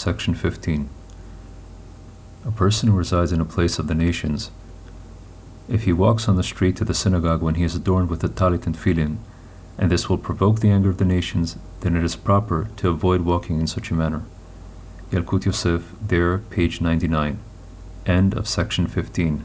Section 15. A person who resides in a place of the nations, if he walks on the street to the synagogue when he is adorned with the talit and tefillin, and this will provoke the anger of the nations, then it is proper to avoid walking in such a manner. Yalkut Yosef, there, page 99. End of section 15.